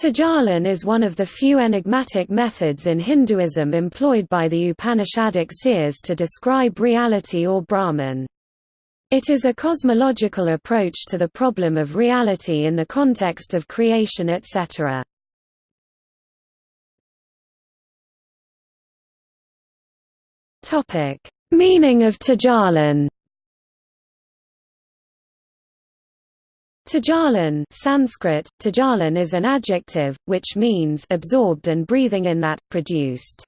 Tajalan is one of the few enigmatic methods in Hinduism employed by the Upanishadic seers to describe reality or Brahman. It is a cosmological approach to the problem of reality in the context of creation etc. Meaning of Tajalan Tajalan Sanskrit, tajalan is an adjective, which means absorbed and breathing in that, produced.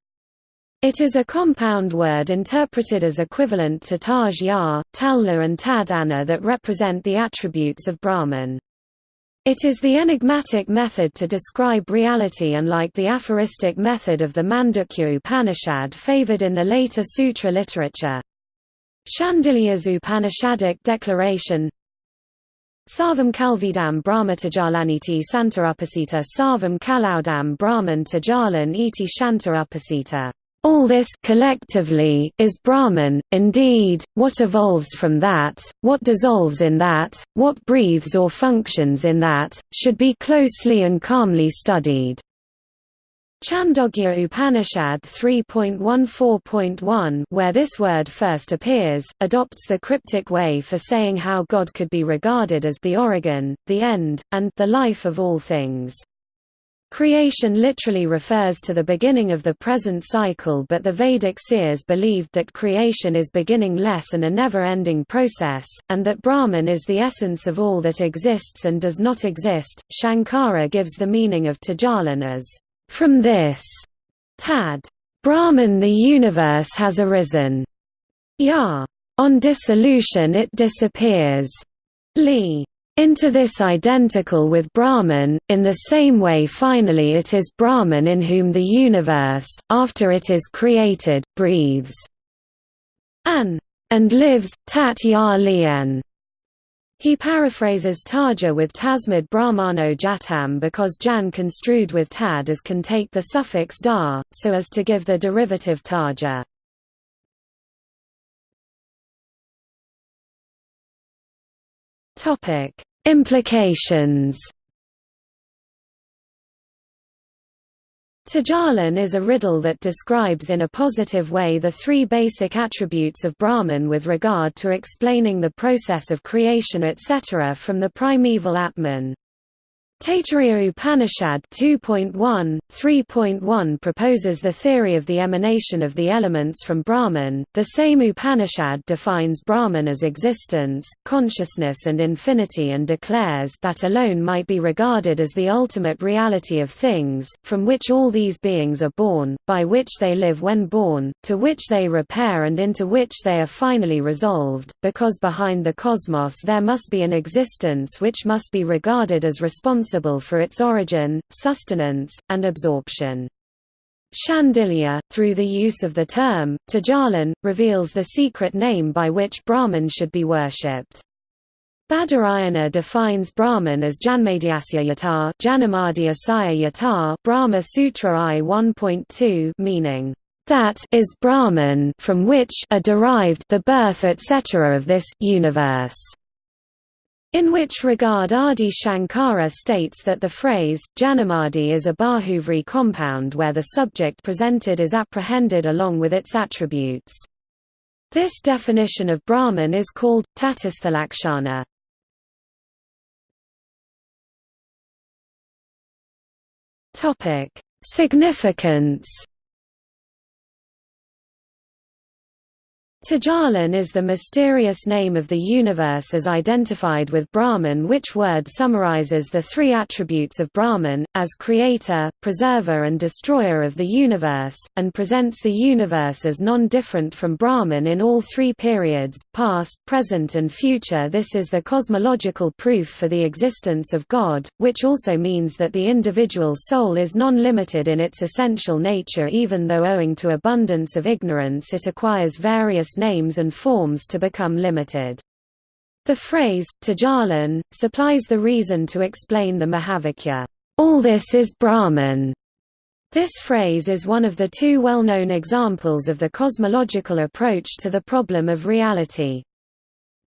It is a compound word interpreted as equivalent to taj ya, talla and tadana that represent the attributes of Brahman. It is the enigmatic method to describe reality unlike the aphoristic method of the Mandukya Upanishad favored in the later sutra literature. Shandilya's Upanishadic declaration Sarvam Kalvidam Brahmatajalaniti Santa Upasita Sarvam Kalaudam Brahman Tajalan iti Shanta Upasita. All this collectively is Brahman, indeed, what evolves from that, what dissolves in that, what breathes or functions in that, should be closely and calmly studied. Chandogya Upanishad 3.14.1 where this word first appears, adopts the cryptic way for saying how God could be regarded as the origin, the end, and the life of all things. Creation literally refers to the beginning of the present cycle but the Vedic seers believed that creation is beginningless and a never-ending process, and that Brahman is the essence of all that exists and does not exist. Shankara gives the meaning of Tajalan as from this, tad, Brahman the universe has arisen. Ya, on dissolution it disappears. Li, into this identical with Brahman, in the same way finally it is Brahman in whom the universe, after it is created, breathes. An, and lives, tat ya lien. He paraphrases Taja with Tasmad Brahmano Jatam because Jan construed with Tad as can take the suffix da, so as to give the derivative Taja. Implications Tajalan is a riddle that describes in a positive way the three basic attributes of Brahman with regard to explaining the process of creation etc. from the primeval Atman. Taittiriya Upanishad 2.1, 3.1 proposes the theory of the emanation of the elements from Brahman. The same Upanishad defines Brahman as existence, consciousness, and infinity and declares that alone might be regarded as the ultimate reality of things, from which all these beings are born, by which they live when born, to which they repair and into which they are finally resolved, because behind the cosmos there must be an existence which must be regarded as responsible responsible for its origin, sustenance, and absorption. Shandilya, through the use of the term, Tajalan, reveals the secret name by which Brahman should be worshipped. Badarayana defines Brahman as Janmadhyasya yata, Janamadi Asaya yata Brahma Sutra I 1.2 meaning, that is Brahman from which are derived the birth etc. of this universe. In which regard Adi Shankara states that the phrase, Janamadi is a Bahuvrihi compound where the subject presented is apprehended along with its attributes. This definition of Brahman is called, Tatasthalakshana. Significance Tajalan is the mysterious name of the universe as identified with Brahman which word summarizes the three attributes of Brahman, as creator, preserver and destroyer of the universe, and presents the universe as non-different from Brahman in all three periods, past, present and future. This is the cosmological proof for the existence of God, which also means that the individual soul is non-limited in its essential nature even though owing to abundance of ignorance it acquires various names and forms to become limited. The phrase, Tajalan, supplies the reason to explain the Mahavakya, all this is Brahman. This phrase is one of the two well-known examples of the cosmological approach to the problem of reality.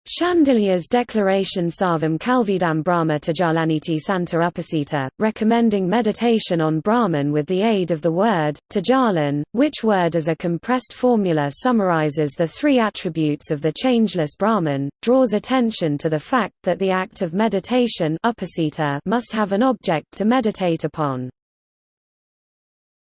Shandilya's declaration Sarvam Kalvidam Brahma Tajalaniti Santa Upasita, recommending meditation on Brahman with the aid of the word, Tajalan, which word as a compressed formula summarizes the three attributes of the changeless Brahman, draws attention to the fact that the act of meditation upasita must have an object to meditate upon.